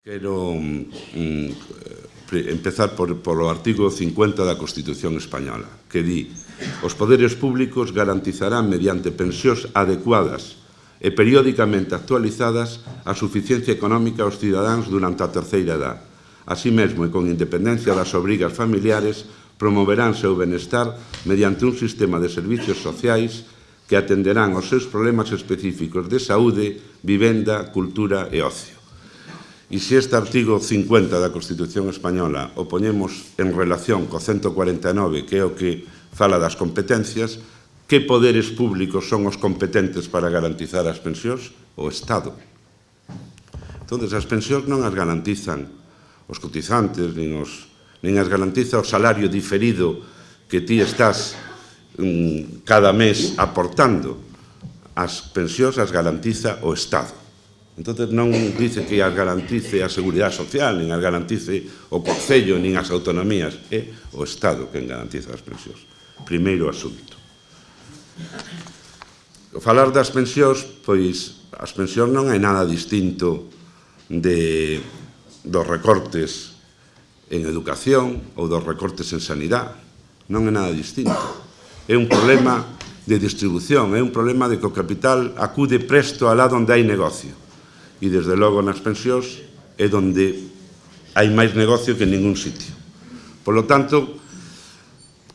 Quero mm, mm eh, empezar por, polo artigo 50 da Constitución Española, que di os poderes públicos garantizarán mediante pensións adecuadas e periódicamente actualizadas a suficiencia económica aos cidadáns durante a terceira edad. Así mesmo, e con independencia das obrigas familiares, promoveránse o benestar mediante un sistema de servicios sociais que atenderán aos seus problemas específicos de saúde, vivenda, cultura e ocio. E se este artigo 50 da Constitución Española o poñemos en relación co 149, que é o que fala das competencias, que poderes públicos son os competentes para garantizar as pensións? O Estado. Entón, as pensións non as garantizan os cotizantes, nin, os, nin as garantiza o salario diferido que ti estás mm, cada mes aportando. As pensións as garantiza o Estado entonces non dice que as garantice a Seguridade Social, nin as garantice o Concello, nin as autonomías. É o Estado quen garantiza as pensións. Primeiro asunto. Falar das pensións, pois, as pensións non hai nada distinto de, dos recortes en educación ou dos recortes en sanidade. Non é nada distinto. É un problema de distribución, é un problema de que o capital acude presto alá onde hai negocio e desde logo nas pensións é onde hai máis negocio que en ningún sitio. Por lo tanto,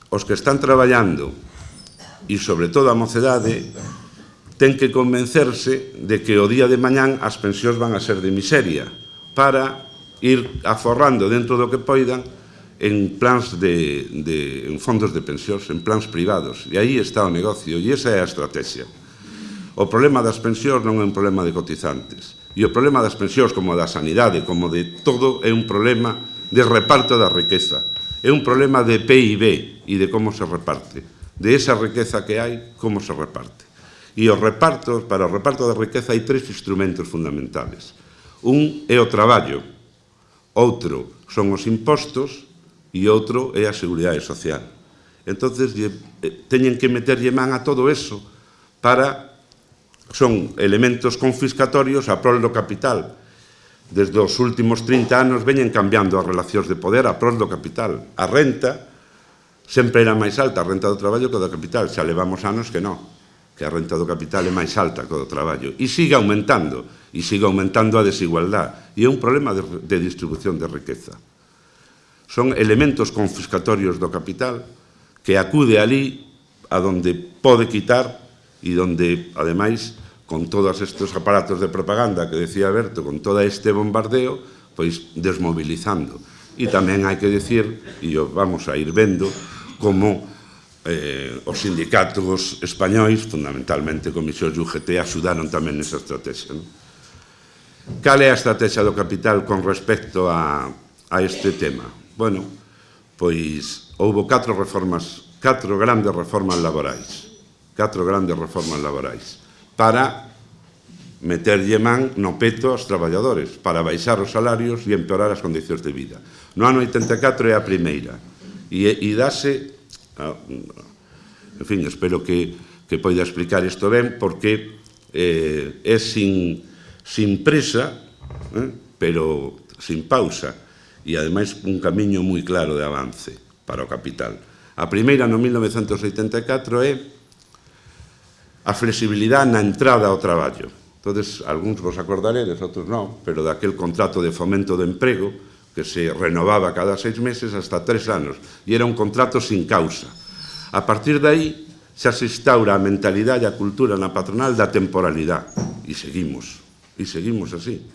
os que están traballando e sobre todo a mocedade ten que convencerse de que o día de mañán as pensións van a ser de miseria para ir aforrando dentro do que poidan en plans de, de en fondos de pensións, en plans privados. E aí está o negocio, e esa é a estrategia. O problema das pensións non é un problema de cotizantes. E o problema das pensións, como da sanidade, como de todo, é un problema de reparto da riqueza. É un problema de PIB e de como se reparte. De esa riqueza que hai, como se reparte. E os repartos, para o reparto da riqueza hai tres instrumentos fundamentales. Un é o traballo, outro son os impostos e outro é a seguridade social. Entón, teñen que meterlle man a todo eso para son elementos confiscatorios a prol do capital. Desde os últimos 30 anos veñen cambiando as relacións de poder a prol do capital. A renta sempre era máis alta, a renta do traballo que do capital. Xa levamos anos que non, que a renta do capital é máis alta que do traballo. E sigue aumentando, e sigue aumentando a desigualdade. E é un problema de, de distribución de riqueza. Son elementos confiscatorios do capital que acude ali a donde pode quitar e donde, ademais, con todos estes aparatos de propaganda que decía Berto, con todo este bombardeo, pois desmobilizando. E tamén hai que decir, e vamos a ir vendo, como eh, os sindicatos españois, fundamentalmente Comisión e UGT, axudaron tamén nesa estrategia. Non? Cal é a estrategia do capital con respecto a, a este tema? Bueno, pois houve catro reformas, catro grandes reformas laborais catro grandes reformas laborais para meterlle man no peto aos traballadores para baixar os salarios e empeorar as condicións de vida. No ano 84 é a primeira e, e dase ah, mm, en fin, espero que, que poida explicar isto ben porque eh, é sin, sin presa eh, pero sin pausa e ademais un camiño moi claro de avance para o capital. A primeira no 1984 é a flexibilidade na entrada ao traballo. Entonces, algúns vos acordaredes, outros non, pero daquel contrato de fomento do emprego que se renovaba cada seis meses hasta tres anos e era un contrato sin causa. A partir de aí xa se instaura a mentalidade e a cultura na patronal da temporalidade e seguimos, e seguimos así.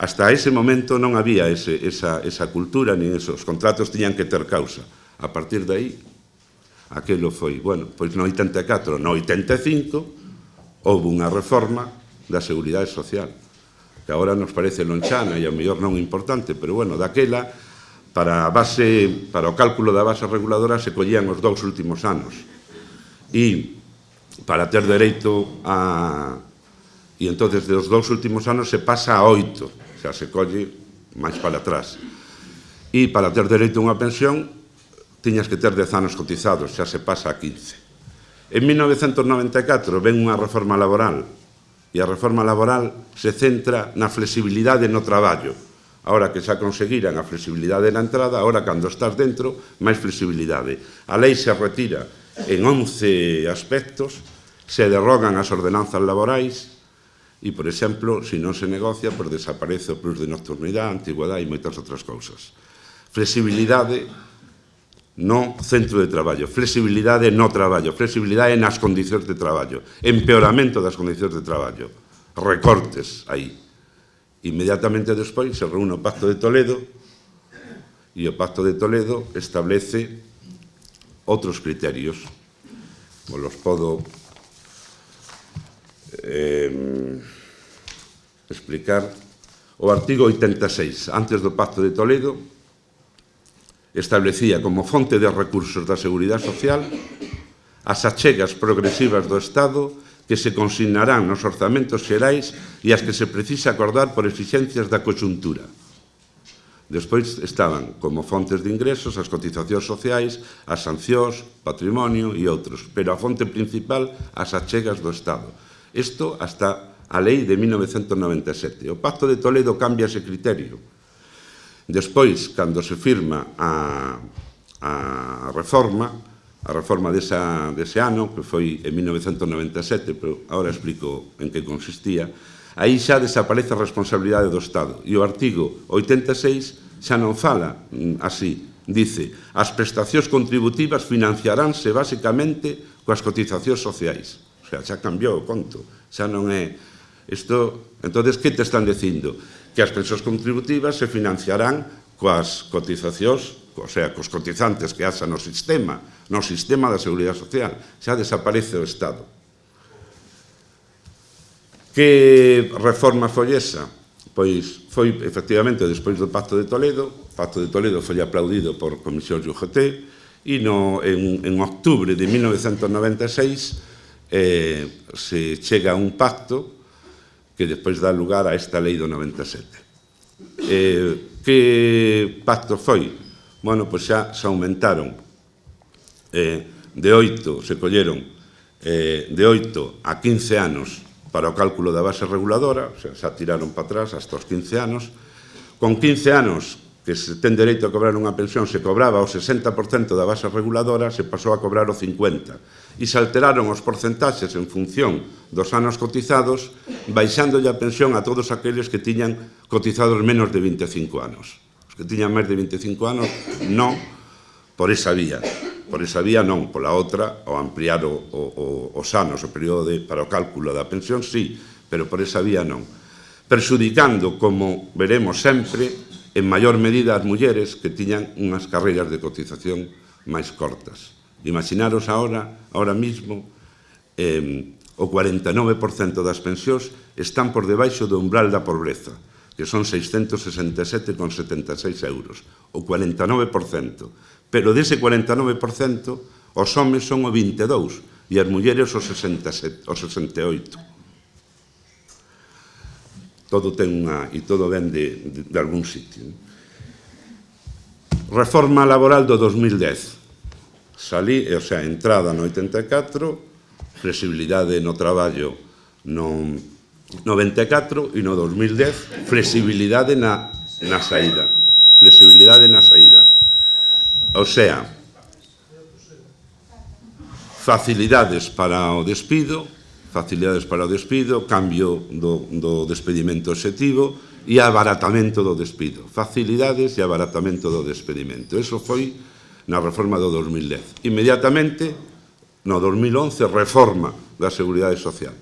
Hasta ese momento non había ese, esa, esa cultura, nin esos contratos tiñan que ter causa. A partir de aí Aquelo foi, bueno, pois no 84, no 85, houve unha reforma da Seguridade Social, que agora nos parece lonchana e ao mellor non importante, pero bueno, daquela, para, a base, para o cálculo da base reguladora se collían os dous últimos anos. E para ter dereito a... E entonces dos dous últimos anos se pasa a oito, xa se colle máis para atrás. E para ter dereito a unha pensión tiñas que ter 10 anos cotizados, xa se pasa a 15. En 1994 ven unha reforma laboral e a reforma laboral se centra na flexibilidade no traballo. Ahora que xa conseguiran a flexibilidade na entrada, ahora cando estás dentro, máis flexibilidade. A lei se retira en 11 aspectos, se derrogan as ordenanzas laborais e, por exemplo, se non se negocia, pois desaparece o plus de nocturnidade, antigüedade e moitas outras cousas. Flexibilidade no centro de traballo, flexibilidade no traballo, flexibilidade nas condicións de traballo, empeoramento das condicións de traballo, recortes aí. Inmediatamente despois se reúne o Pacto de Toledo e o Pacto de Toledo establece outros criterios. Os los podo eh, explicar. O artigo 86, antes do Pacto de Toledo, establecía como fonte de recursos da Seguridade Social as achegas progresivas do Estado que se consignarán nos orzamentos xerais e as que se precisa acordar por exigencias da coxuntura. Despois estaban como fontes de ingresos as cotizacións sociais, as sancións, patrimonio e outros, pero a fonte principal as achegas do Estado. Isto hasta a lei de 1997. O Pacto de Toledo cambia ese criterio Despois, cando se firma a, a reforma, a reforma desa, dese ano, que foi en 1997, pero agora explico en que consistía, aí xa desaparece a responsabilidade do Estado. E o artigo 86 xa non fala mm, así, dice as prestacións contributivas financiaránse basicamente coas cotizacións sociais. O sea, xa cambiou o conto, xa non é... Isto, entonces, que te están dicindo? que as pensións contributivas se financiarán coas cotizacións, o sea, cos cotizantes que haxa no sistema, no sistema da Seguridade Social. Xa desaparece o Estado. Que reforma foi esa? Pois foi, efectivamente, despois do Pacto de Toledo, o Pacto de Toledo foi aplaudido por Comisión UGT, e no, en, en octubre de 1996 eh, se chega a un pacto que despois dá lugar a esta lei do 97. Eh, que pacto foi? Bueno, pois xa se aumentaron eh, de 8, se colleron eh, de 8 a 15 anos para o cálculo da base reguladora, xa, xa tiraron para atrás hasta os 15 anos, con 15 anos que se ten dereito a cobrar unha pensión se cobraba o 60% da base reguladora, se pasou a cobrar o 50%, e se alteraron os porcentaxes en función dos anos cotizados, baixándolle a pensión a todos aqueles que tiñan cotizados menos de 25 anos. Os que tiñan máis de 25 anos, non por esa vía. Por esa vía non, pola outra, ao ampliar o, o, os anos, o período de, para o cálculo da pensión, sí, pero por esa vía non. Perxudicando, como veremos sempre, en maior medida as mulleres que tiñan unhas carreiras de cotización máis cortas. Imaginaros ahora, ahora mismo, eh, o 49% das pensións están por debaixo do umbral da pobreza, que son 667,76 euros, o 49%. Pero dese 49%, os homes son o 22 e as mulleres o, 67, o 68. Todo ten unha... e todo ven de, de, de algún sitio. Reforma laboral do 2010. Salí, o sea, entrada no 84, flexibilidade no traballo no 94 e no 2010, flexibilidade na, na saída. Flexibilidade na saída. O sea, facilidades para o despido, facilidades para o despido, cambio do, do despedimento objetivo e abaratamento do despido. Facilidades e abaratamento do despedimento. Eso foi na reforma do 2010. Inmediatamente, no 2011, reforma da Seguridade Social.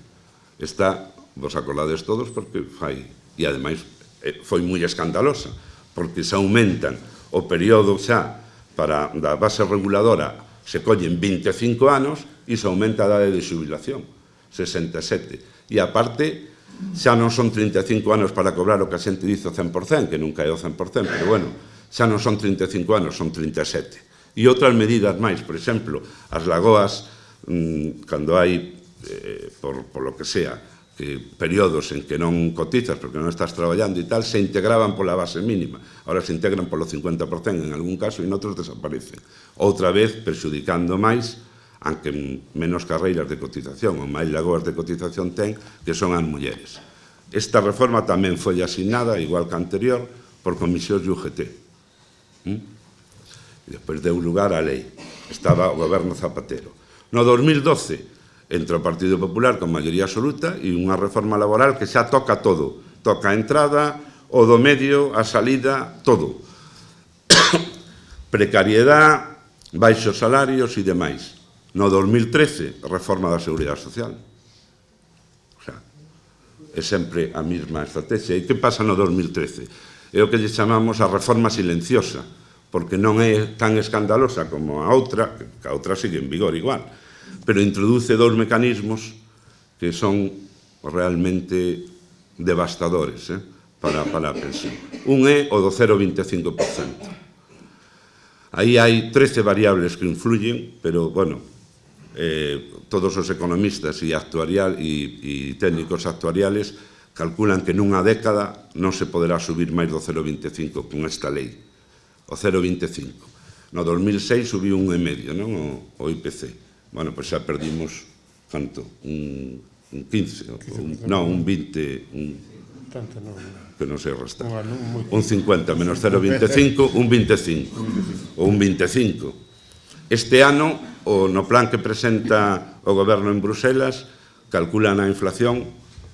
Está, vos acordades todos, porque fai, e ademais eh, foi moi escandalosa, porque se aumentan o período xa para da base reguladora se collen 25 anos e se aumenta a idade de xubilación, 67. E aparte, xa non son 35 anos para cobrar o que a xente dice o 100%, que nunca é o 100%, pero bueno, xa non son 35 anos, son 37. E outras medidas máis, por exemplo, as lagoas mm, cando hai, eh, por, por lo que sea, eh, que períodos en que non cotizas porque non estás traballando e tal, se integraban pola base mínima. Ahora se integran polo 50% en algún caso e en outros desaparecen. Outra vez perxudicando máis aunque menos carreiras de cotización ou máis lagoas de cotización ten que son as mulleres. Esta reforma tamén foi asignada, igual que anterior, por comisións de UGT. ¿Mm? E despois deu lugar á lei. Estaba o goberno Zapatero. No 2012 entra o Partido Popular con maioría absoluta e unha reforma laboral que xa toca todo. Toca a entrada, o do medio, a salida, todo. Precariedade, baixos salarios e demais. No 2013, reforma da Seguridade Social. O sea, é sempre a mesma estrategia. E que pasa no 2013? É o que lle chamamos a reforma silenciosa porque non é tan escandalosa como a outra, que a outra sigue en vigor igual, pero introduce dous mecanismos que son realmente devastadores eh, para, para a pensión. Un é o do 0,25%. Aí hai 13 variables que influyen, pero, bueno, eh, todos os economistas e, actuarial, e, e técnicos actuariales calculan que nunha década non se poderá subir máis do 0,25 con esta lei o 0,25. No 2006 subiu un e medio, non? O, o IPC. Bueno, pois xa perdimos, canto? Un, un 15, un, non, un 20, un, tanto non. que non sei restar. Un 50 menos 0,25, un 25, ou un 25. Este ano, o no plan que presenta o goberno en Bruselas, calculan a inflación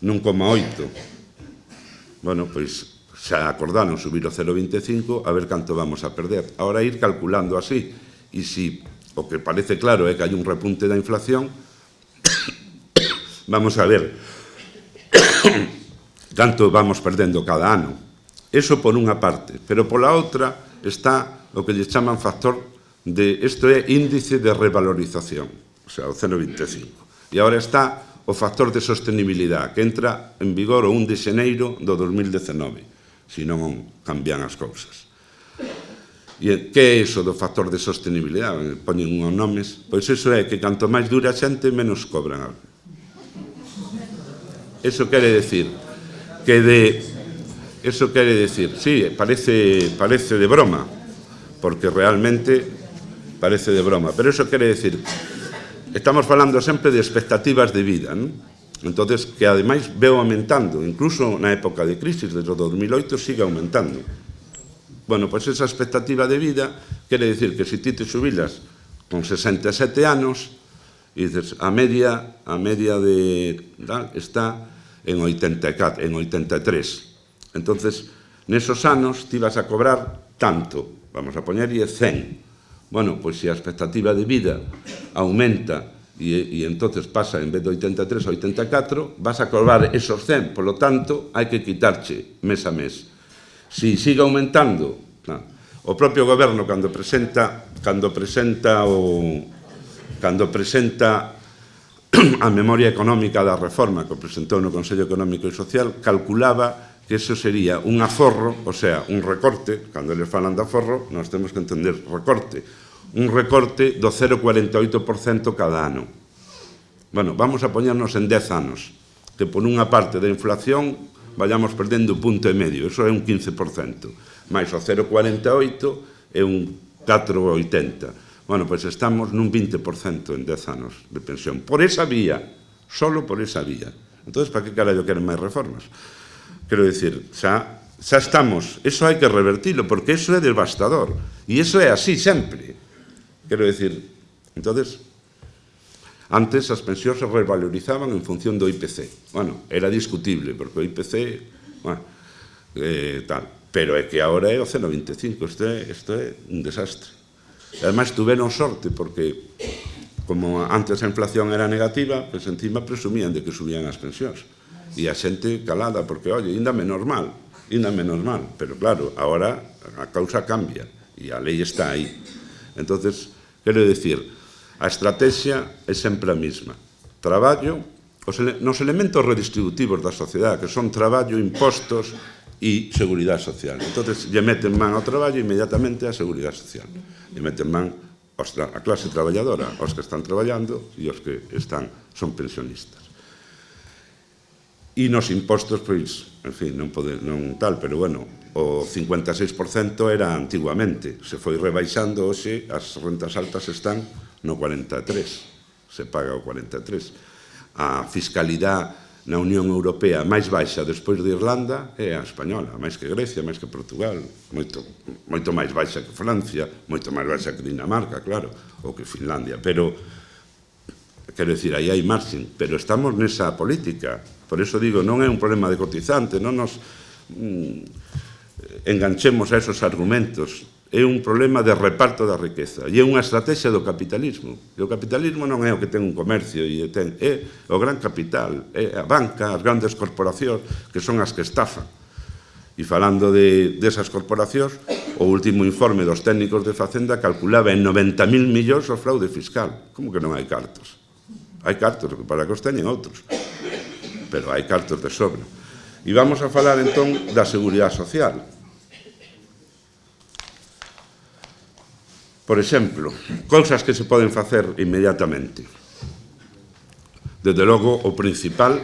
nun 1,8. Bueno, pois xa acordaron subir o 0,25 a ver canto vamos a perder. Ahora ir calculando así, e si o que parece claro é que hai un repunte da inflación, vamos a ver canto vamos perdendo cada ano. Eso por unha parte, pero pola outra está o que lle chaman factor de, isto é índice de revalorización, o sea, o 0,25. E agora está o factor de sostenibilidade, que entra en vigor o 1 de xeneiro do 2019 se non cambian as cousas. E que é iso do factor de sostenibilidade? Poñen unhos nomes. Pois iso é que canto máis dura a xente, menos cobran. Eso quere decir que de... Eso quere decir, sí, parece, parece de broma, porque realmente parece de broma, pero eso quere decir, estamos falando sempre de expectativas de vida, non? entonces que ademais veo aumentando, incluso na época de crisis desde o 2008 sigue aumentando. Bueno, pois pues esa expectativa de vida quere decir que se ti te subilas con 67 anos e dices a media a media de tal, está en 84, en 83. Entonces, nesos anos ti vas a cobrar tanto, vamos a poñerlle 100. Bueno, pois pues, se a expectativa de vida aumenta e, e entonces pasa en vez de 83 a 84, vas a cobrar esos 100, por lo tanto, hai que quitarche mes a mes. Si sigue aumentando, claro, o propio goberno cando presenta cando presenta o cando presenta a memoria económica da reforma que presentou no Consello Económico e Social calculaba que eso sería un aforro, o sea, un recorte, cando eles falan de aforro, nós temos que entender recorte, un recorte do 0,48% cada ano. Bueno, vamos a poñernos en 10 anos, que por unha parte da inflación vayamos perdendo un punto e medio, eso é un 15%, máis o 0,48 é un 4,80. Bueno, pois estamos nun 20% en 10 anos de pensión. Por esa vía, solo por esa vía. Entón, para que carallo queren máis reformas? Quero dicir, xa, xa estamos, eso hai que revertilo, porque eso é devastador, e eso é así sempre. Quero decir, entonces, antes as pensións se revalorizaban en función do IPC. Bueno, era discutible, porque o IPC, bueno, eh, tal. Pero é que agora é o 0,25, isto é, isto é un desastre. E ademais tuveron sorte, porque como antes a inflación era negativa, pues encima presumían de que subían as pensións. E a xente calada, porque, oye, ainda menos mal, ainda menos mal. Pero claro, agora a causa cambia e a lei está aí. Entonces, Quero dicir, a estrategia é sempre a mesma. Traballo, os ele, nos elementos redistributivos da sociedade, que son traballo, impostos e seguridade social. Entón, lle meten man ao traballo inmediatamente a seguridade social. Lle meten man a clase traballadora, aos que están traballando e os que están, son pensionistas e nos impostos, pois, en fin, non, pode, non tal, pero bueno, o 56% era antiguamente, se foi rebaixando, hoxe as rentas altas están no 43, se paga o 43. A fiscalidade na Unión Europea máis baixa despois de Irlanda é a española, máis que Grecia, máis que Portugal, moito, moito máis baixa que Francia, moito máis baixa que Dinamarca, claro, ou que Finlandia, pero Quero dicir, aí hai marxen, pero estamos nesa política. Por eso digo, non é un problema de cotizante, non nos mm, enganchemos a esos argumentos. É un problema de reparto da riqueza e é unha estrategia do capitalismo. E o capitalismo non é o que ten un comercio e ten, é o gran capital, é a banca, as grandes corporacións que son as que estafan. E falando de, desas corporacións, o último informe dos técnicos de Facenda calculaba en 90.000 millóns o fraude fiscal. Como que non hai cartos? Hai cartos para que os teñen outros, pero hai cartos de sobra. E vamos a falar entón da Seguridade Social. Por exemplo, cousas que se poden facer inmediatamente. Desde logo, o principal,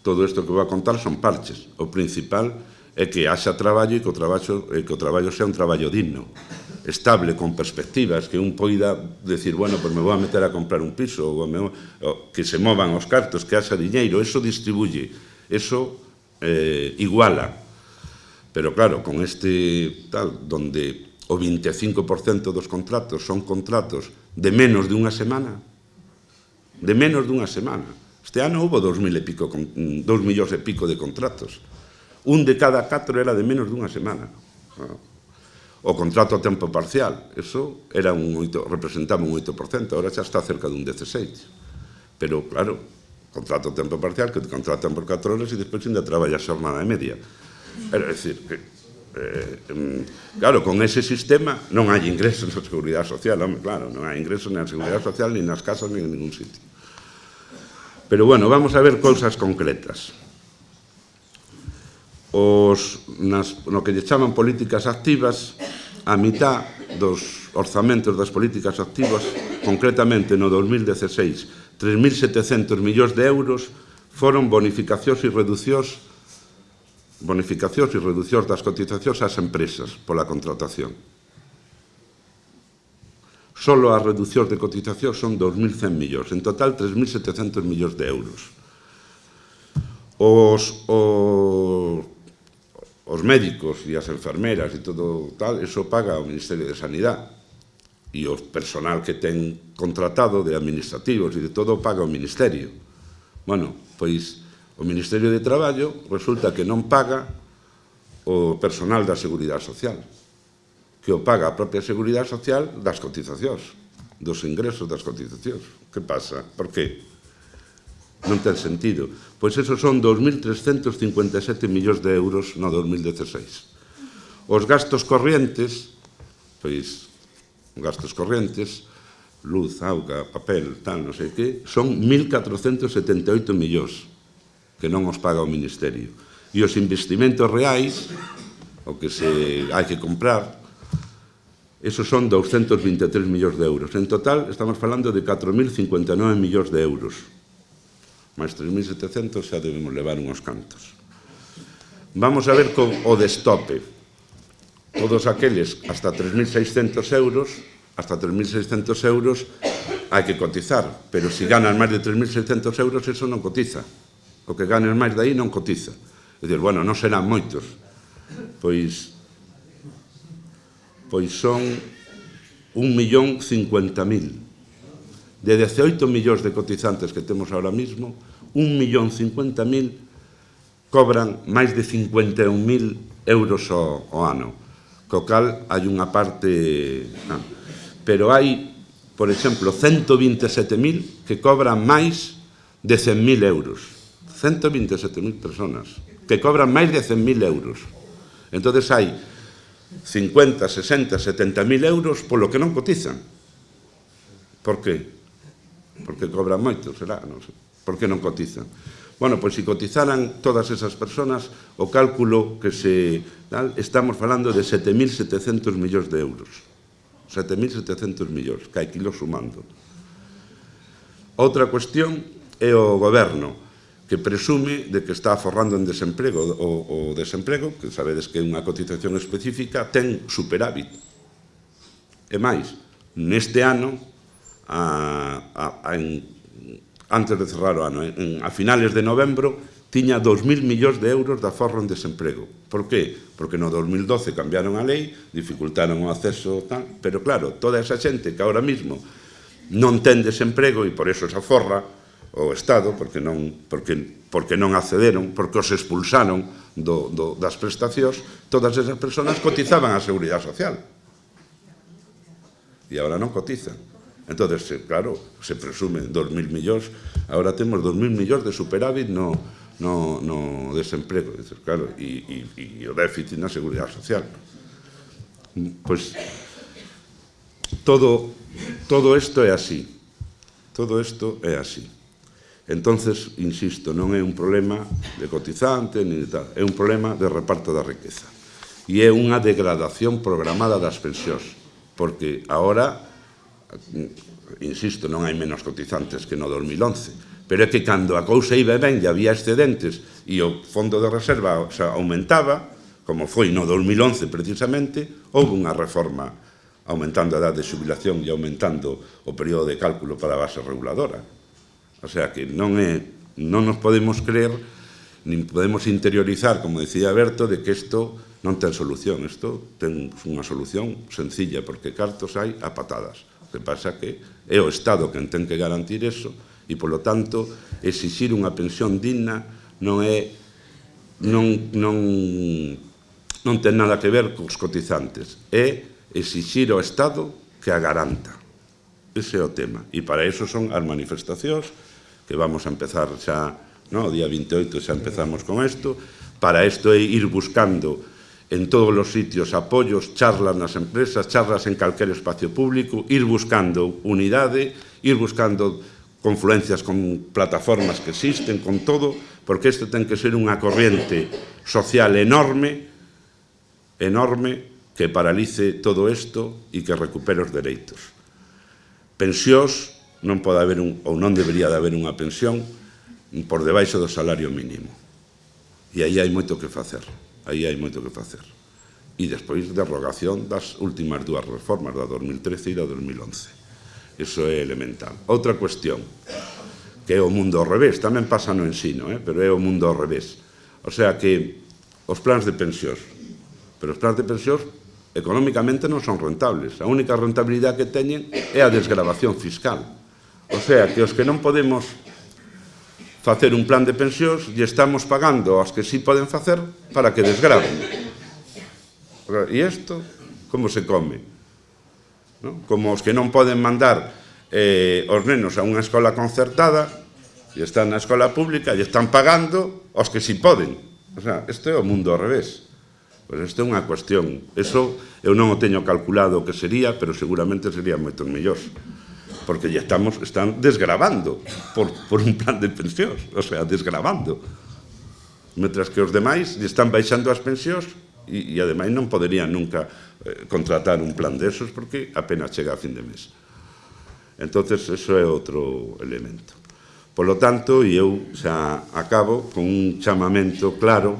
todo isto que vou a contar son parches. O principal é que haxa traballo e que o traballo, e que o traballo sea un traballo digno estable con perspectivas que un poida decir, bueno, pues me vou a meter a comprar un piso ou, me, ou que se movan os cartos, que haxa diñeiro, eso distribuye, eso eh, iguala. Pero claro, con este tal, donde o 25% dos contratos son contratos de menos de unha semana, de menos dunha semana. Este ano houve 2.000 e pico, 2 millóns e pico de contratos. Un de cada catro era de menos dunha semana. Ah o contrato a tempo parcial. Eso era un 8, representaba un 8%, ahora xa está cerca dun 16. Pero, claro, contrato a tempo parcial, que te contratan por 4 horas e despois ainda traballas jornada media. É decir, que, eh, claro, con ese sistema non hai ingresos na Seguridade Social, home, claro, non hai ingresos na Seguridade Social, ni nas casas, ni en ningún sitio. Pero, bueno, vamos a ver cousas concretas os, nas, no que lle chaman políticas activas a mitad dos orzamentos das políticas activas, concretamente no 2016, 3.700 millóns de euros foron bonificacións e reducións bonificacións e reducións das cotizacións ás empresas pola contratación. Solo as reducións de cotización son 2.100 millóns, en total 3.700 millóns de euros. Os, os os médicos e as enfermeras e todo tal, eso paga o Ministerio de Sanidade e o personal que ten contratado de administrativos e de todo paga o Ministerio. Bueno, pois o Ministerio de Traballo resulta que non paga o personal da Seguridade Social, que o paga a propia Seguridade Social das cotizacións, dos ingresos das cotizacións. Que pasa? Por que? non ten sentido. Pois eso son 2.357 millóns de euros no 2016. Os gastos corrientes, pois, gastos corrientes, luz, auga, papel, tal, non sei que, son 1.478 millóns que non os paga o Ministerio. E os investimentos reais, o que se hai que comprar, esos son 223 millóns de euros. En total, estamos falando de 4.059 millóns de euros máis 3.700 xa debemos levar unhos cantos. Vamos a ver con o destope. Todos aqueles hasta 3.600 euros, hasta 3.600 euros hai que cotizar, pero se si ganas máis de 3.600 euros, eso non cotiza. O que ganes máis de aí non cotiza. É dicir, bueno, non serán moitos. Pois, pois son 1.050.000. De 18 millóns de cotizantes que temos ahora mismo, 1.050.000 cobran máis de 51.000 euros ao, ao ano, co cal hai unha parte... Ah, pero hai, por exemplo, 127.000 que cobran máis de 100.000 euros. 127.000 personas que cobran máis de 100.000 euros. Entonces hai 50, 60, 70.000 euros polo que non cotizan. Por que? Porque cobran moito, será, non sei por que non cotizan? Bueno, pois se cotizaran todas esas personas, o cálculo que se tal, estamos falando de 7.700 millóns de euros. 7.700 millóns, que hai kilos sumando. Outra cuestión é o goberno, que presume de que está forrando en desemprego. O, o desemprego, que sabedes que é unha cotización específica, ten superávit. E máis, neste ano, a, a, a, en antes de cerrar o ano, eh, en, a finales de novembro, tiña 2.000 millóns de euros de aforro en desemprego. Por qué? Porque no 2012 cambiaron a lei, dificultaron o acceso tal, pero claro, toda esa xente que ahora mismo non ten desemprego e por eso se aforra o Estado, porque non, porque, porque non accederon, porque os expulsaron do, do, das prestacións, todas esas personas cotizaban a Seguridade Social. E agora non cotizan. Entón, claro, se presume 2.000 millóns, agora temos 2.000 millóns de superávit no, no, no desemprego, dices, claro, e, e, e o déficit na seguridade social. Pois, todo, todo isto é así, todo isto é así. Entonces, insisto, non é un problema de cotizante, ni de tal, é un problema de reparto da riqueza. E é unha degradación programada das pensións, porque agora insisto, non hai menos cotizantes que no 2011, pero é que cando a cousa iba ben e había excedentes e o fondo de reserva xa aumentaba, como foi no 2011 precisamente, houve unha reforma aumentando a edad de xubilación e aumentando o período de cálculo para a base reguladora. O sea que non, é, non nos podemos creer nin podemos interiorizar, como decía Berto, de que isto non ten solución. Isto ten unha solución sencilla, porque cartos hai a patadas que pasa que é o Estado quen ten que garantir eso e, polo tanto, exixir unha pensión digna non é non, non, non ten nada que ver cos cotizantes. É exixir ao Estado que a garanta. Ese é o tema. E para eso son as manifestacións que vamos a empezar xa, no, o día 28 xa empezamos con isto. Para isto é ir buscando en todos os sitios apoios, charlas nas empresas, charlas en calquer espacio público, ir buscando unidade, ir buscando confluencias con plataformas que existen, con todo, porque isto ten que ser unha corriente social enorme, enorme, que paralice todo isto e que recupere os dereitos. Pensións, non pode haber un, ou non debería de haber unha pensión por debaixo do salario mínimo. E aí hai moito que facer aí hai moito que facer. E despois derrogación das últimas dúas reformas, da 2013 e da 2011. Iso é elemental. Outra cuestión, que é o mundo ao revés, tamén pasa no ensino, eh? pero é o mundo ao revés. O sea que os plans de pensións, pero os plans de pensións económicamente non son rentables. A única rentabilidade que teñen é a desgravación fiscal. O sea, que os que non podemos facer un plan de pensións e estamos pagando aos que sí poden facer para que desgraven. E isto, como se come? ¿No? Como os que non poden mandar eh, os nenos a unha escola concertada e están na escola pública e están pagando aos que sí poden. O sea, isto é o mundo ao revés. Pois isto é unha cuestión. Eso eu non o teño calculado o que sería, pero seguramente sería moito mellor porque ya estamos, están desgravando por, por un plan de pensións, o sea, desgravando. Mientras que os demais están baixando as pensións e, e ademais non poderían nunca eh, contratar un plan desos porque apenas chega a fin de mes. Entonces, eso é outro elemento. Por lo tanto, e eu xa acabo con un chamamento claro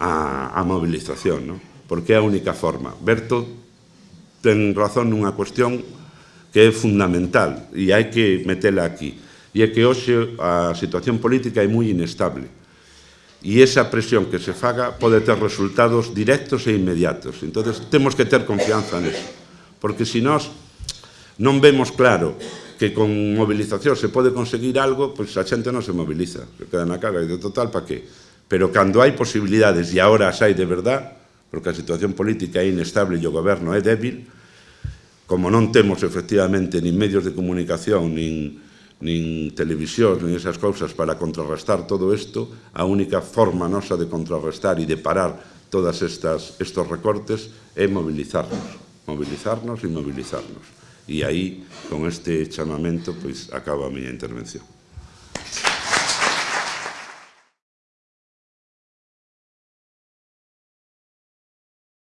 a, a mobilización, non? porque é a única forma. Berto ten razón nunha cuestión que é fundamental e hai que metela aquí. E é que hoxe a situación política é moi inestable. E esa presión que se faga pode ter resultados directos e inmediatos. Entón, temos que ter confianza neso. Porque se nós non vemos claro que con movilización se pode conseguir algo, pois a xente non se moviliza, se queda na cara e de total para que. Pero cando hai posibilidades, e agora as hai de verdad, porque a situación política é inestable e o goberno é débil, como non temos efectivamente nin medios de comunicación, nin, nin televisión, nin esas cousas para contrarrestar todo isto, a única forma nosa de contrarrestar e de parar todas estas, estos recortes é movilizarnos, movilizarnos e movilizarnos. E aí, con este chamamento, pois, acaba a miña intervención.